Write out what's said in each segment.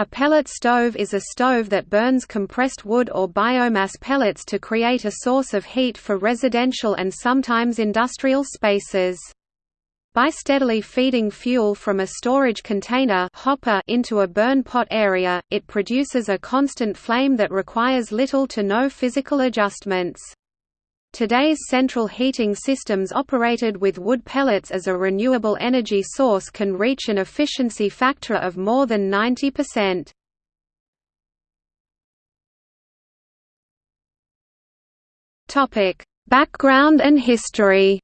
A pellet stove is a stove that burns compressed wood or biomass pellets to create a source of heat for residential and sometimes industrial spaces. By steadily feeding fuel from a storage container hopper into a burn pot area, it produces a constant flame that requires little to no physical adjustments. Today's central heating systems operated with wood pellets as a renewable energy source can reach an efficiency factor of more than 90%. Topic: Background and history.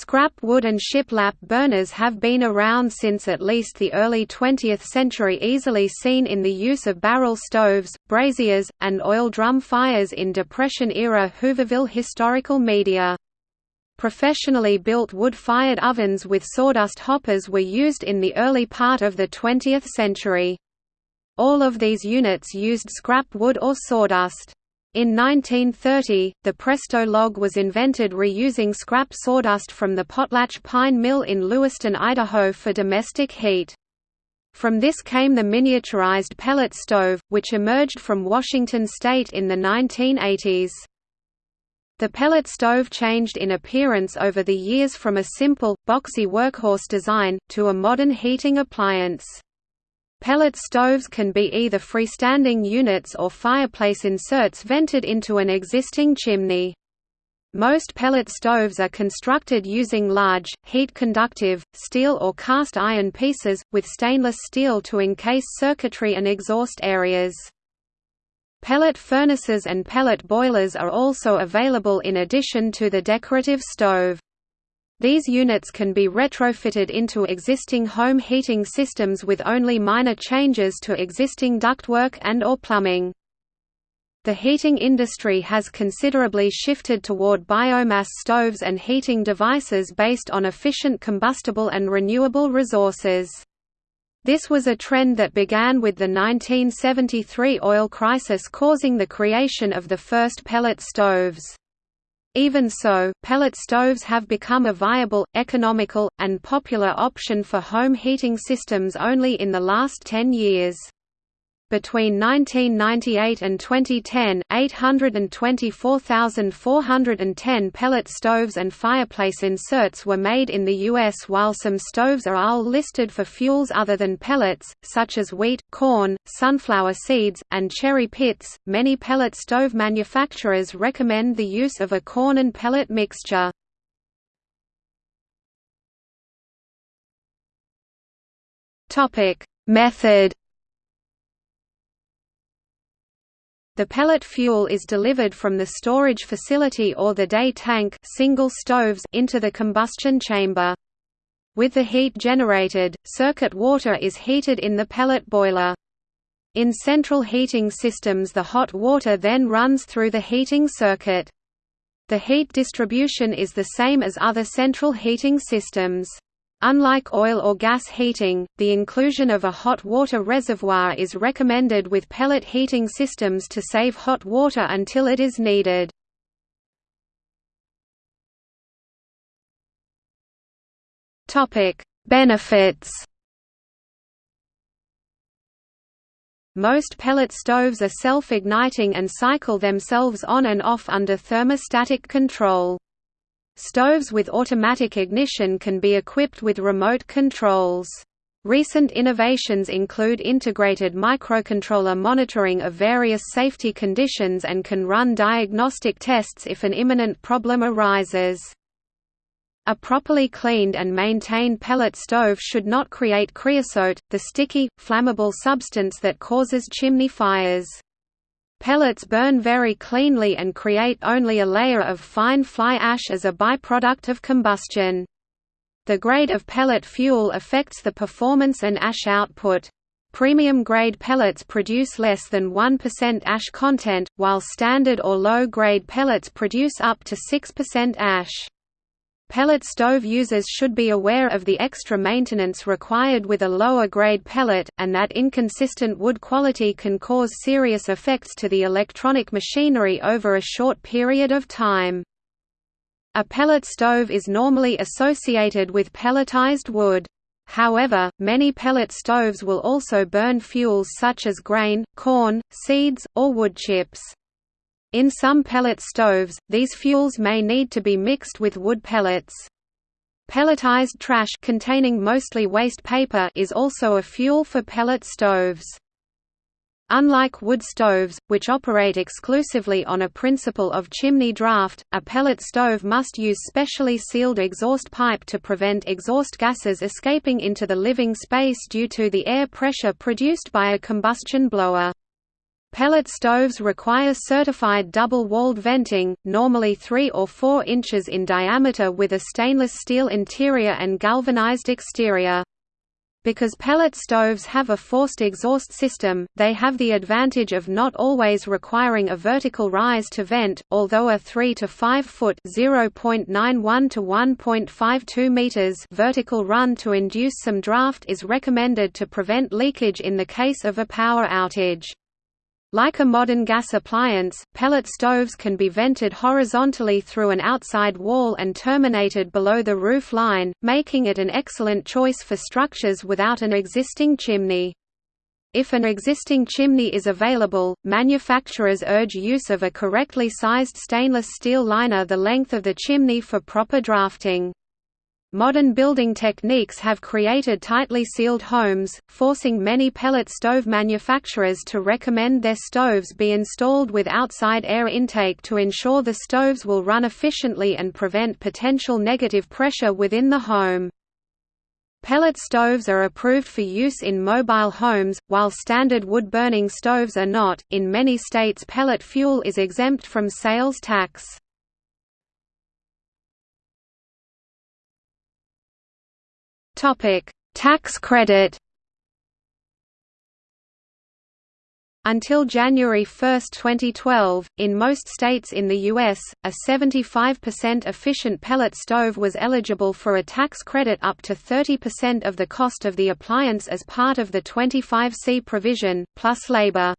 Scrap wood and shiplap burners have been around since at least the early 20th century easily seen in the use of barrel stoves, braziers, and oil drum fires in Depression-era Hooverville historical media. Professionally built wood-fired ovens with sawdust hoppers were used in the early part of the 20th century. All of these units used scrap wood or sawdust. In 1930, the Presto log was invented reusing scrap sawdust from the Potlatch Pine Mill in Lewiston, Idaho for domestic heat. From this came the miniaturized pellet stove, which emerged from Washington state in the 1980s. The pellet stove changed in appearance over the years from a simple, boxy workhorse design, to a modern heating appliance. Pellet stoves can be either freestanding units or fireplace inserts vented into an existing chimney. Most pellet stoves are constructed using large, heat-conductive, steel or cast iron pieces, with stainless steel to encase circuitry and exhaust areas. Pellet furnaces and pellet boilers are also available in addition to the decorative stove. These units can be retrofitted into existing home heating systems with only minor changes to existing ductwork and or plumbing. The heating industry has considerably shifted toward biomass stoves and heating devices based on efficient combustible and renewable resources. This was a trend that began with the 1973 oil crisis causing the creation of the first pellet stoves. Even so, pellet stoves have become a viable, economical, and popular option for home heating systems only in the last 10 years. Between 1998 and 2010, 824,410 pellet stoves and fireplace inserts were made in the U.S. while some stoves are ALE listed for fuels other than pellets, such as wheat, corn, sunflower seeds, and cherry pits. Many pellet stove manufacturers recommend the use of a corn and pellet mixture. Method The pellet fuel is delivered from the storage facility or the day tank single stoves into the combustion chamber. With the heat generated, circuit water is heated in the pellet boiler. In central heating systems the hot water then runs through the heating circuit. The heat distribution is the same as other central heating systems. Unlike oil or gas heating, the inclusion of a hot water reservoir is recommended with pellet heating systems to save hot water until it is needed. Benefits Most pellet stoves are self-igniting and cycle themselves on and off under thermostatic control. Stoves with automatic ignition can be equipped with remote controls. Recent innovations include integrated microcontroller monitoring of various safety conditions and can run diagnostic tests if an imminent problem arises. A properly cleaned and maintained pellet stove should not create creosote, the sticky, flammable substance that causes chimney fires. Pellets burn very cleanly and create only a layer of fine fly ash as a byproduct of combustion. The grade of pellet fuel affects the performance and ash output. Premium grade pellets produce less than 1% ash content, while standard or low grade pellets produce up to 6% ash. Pellet stove users should be aware of the extra maintenance required with a lower grade pellet, and that inconsistent wood quality can cause serious effects to the electronic machinery over a short period of time. A pellet stove is normally associated with pelletized wood. However, many pellet stoves will also burn fuels such as grain, corn, seeds, or wood chips. In some pellet stoves, these fuels may need to be mixed with wood pellets. Pelletized trash containing mostly waste paper is also a fuel for pellet stoves. Unlike wood stoves, which operate exclusively on a principle of chimney draft, a pellet stove must use specially sealed exhaust pipe to prevent exhaust gases escaping into the living space due to the air pressure produced by a combustion blower. Pellet stoves require certified double-walled venting, normally 3 or 4 inches in diameter with a stainless steel interior and galvanized exterior. Because pellet stoves have a forced exhaust system, they have the advantage of not always requiring a vertical rise to vent, although a 3 to 5 foot (0.91 to 1.52 meters) vertical run to induce some draft is recommended to prevent leakage in the case of a power outage. Like a modern gas appliance, pellet stoves can be vented horizontally through an outside wall and terminated below the roof line, making it an excellent choice for structures without an existing chimney. If an existing chimney is available, manufacturers urge use of a correctly sized stainless steel liner the length of the chimney for proper drafting. Modern building techniques have created tightly sealed homes, forcing many pellet stove manufacturers to recommend their stoves be installed with outside air intake to ensure the stoves will run efficiently and prevent potential negative pressure within the home. Pellet stoves are approved for use in mobile homes, while standard wood-burning stoves are not. In many states pellet fuel is exempt from sales tax. Topic: Tax credit. Until January 1, 2012, in most states in the U.S., a 75% efficient pellet stove was eligible for a tax credit up to 30% of the cost of the appliance as part of the 25C provision, plus labor.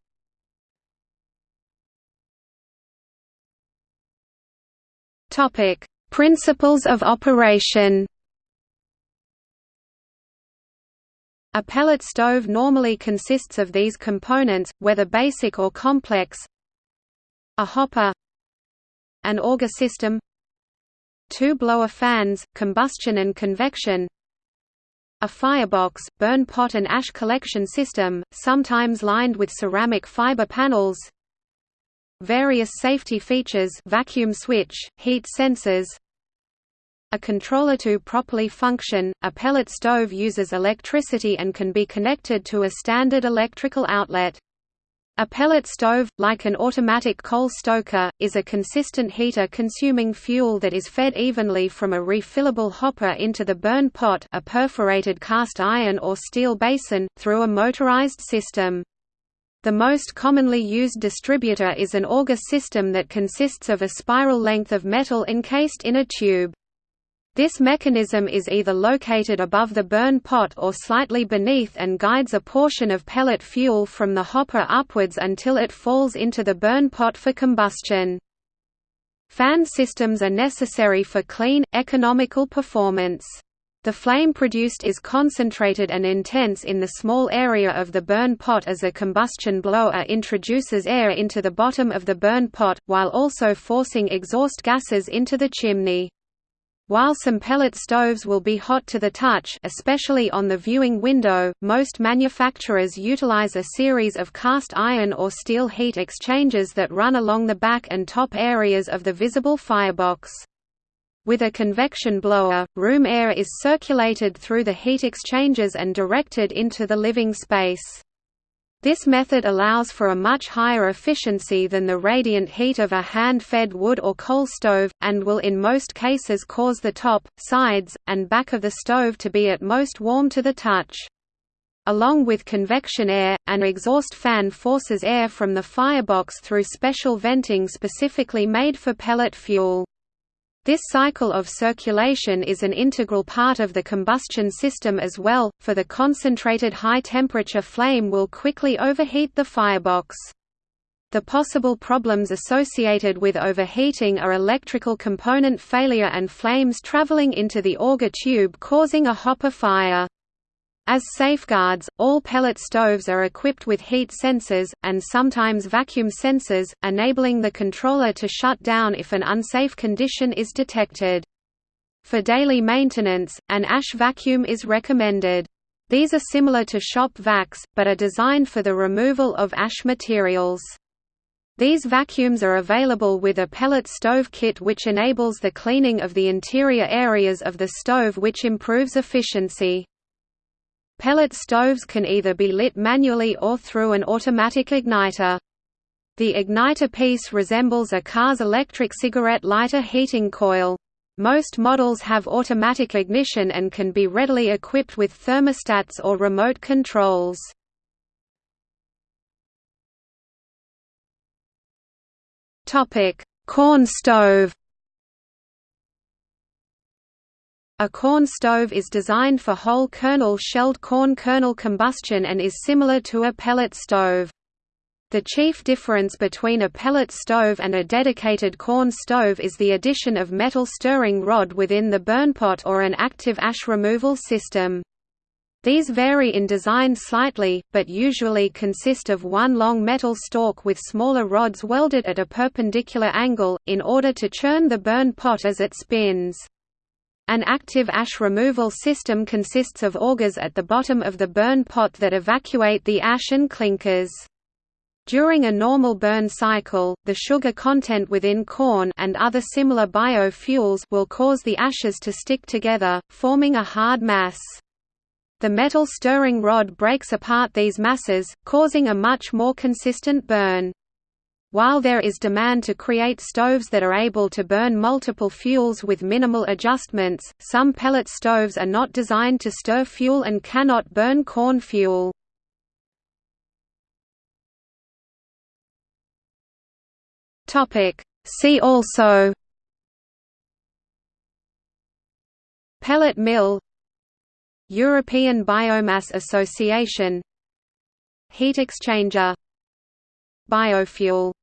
Principles of operation A pellet stove normally consists of these components, whether basic or complex. A hopper. An auger system. Two blower fans, combustion and convection. A firebox, burn pot and ash collection system, sometimes lined with ceramic fiber panels. Various safety features vacuum switch, heat sensors a controller to properly function, a pellet stove uses electricity and can be connected to a standard electrical outlet. A pellet stove, like an automatic coal stoker, is a consistent heater consuming fuel that is fed evenly from a refillable hopper into the burn pot a perforated cast iron or steel basin, through a motorized system. The most commonly used distributor is an auger system that consists of a spiral length of metal encased in a tube. This mechanism is either located above the burn pot or slightly beneath and guides a portion of pellet fuel from the hopper upwards until it falls into the burn pot for combustion. Fan systems are necessary for clean, economical performance. The flame produced is concentrated and intense in the small area of the burn pot as a combustion blower introduces air into the bottom of the burn pot, while also forcing exhaust gases into the chimney. While some pellet stoves will be hot to the touch especially on the viewing window, most manufacturers utilize a series of cast iron or steel heat exchangers that run along the back and top areas of the visible firebox. With a convection blower, room air is circulated through the heat exchangers and directed into the living space. This method allows for a much higher efficiency than the radiant heat of a hand-fed wood or coal stove, and will in most cases cause the top, sides, and back of the stove to be at most warm to the touch. Along with convection air, an exhaust fan forces air from the firebox through special venting specifically made for pellet fuel. This cycle of circulation is an integral part of the combustion system as well, for the concentrated high-temperature flame will quickly overheat the firebox. The possible problems associated with overheating are electrical component failure and flames traveling into the auger tube causing a hopper fire. As safeguards, all pellet stoves are equipped with heat sensors, and sometimes vacuum sensors, enabling the controller to shut down if an unsafe condition is detected. For daily maintenance, an ash vacuum is recommended. These are similar to shop vacs, but are designed for the removal of ash materials. These vacuums are available with a pellet stove kit which enables the cleaning of the interior areas of the stove which improves efficiency. Pellet stoves can either be lit manually or through an automatic igniter. The igniter piece resembles a car's electric cigarette lighter heating coil. Most models have automatic ignition and can be readily equipped with thermostats or remote controls. Corn stove A corn stove is designed for whole kernel shelled corn kernel combustion and is similar to a pellet stove. The chief difference between a pellet stove and a dedicated corn stove is the addition of metal stirring rod within the burnpot or an active ash removal system. These vary in design slightly, but usually consist of one long metal stalk with smaller rods welded at a perpendicular angle, in order to churn the burn pot as it spins. An active ash removal system consists of augers at the bottom of the burn pot that evacuate the ash and clinkers. During a normal burn cycle, the sugar content within corn and other similar biofuels will cause the ashes to stick together, forming a hard mass. The metal stirring rod breaks apart these masses, causing a much more consistent burn. While there is demand to create stoves that are able to burn multiple fuels with minimal adjustments, some pellet stoves are not designed to stir fuel and cannot burn corn fuel. See also Pellet mill European Biomass Association Heat exchanger Biofuel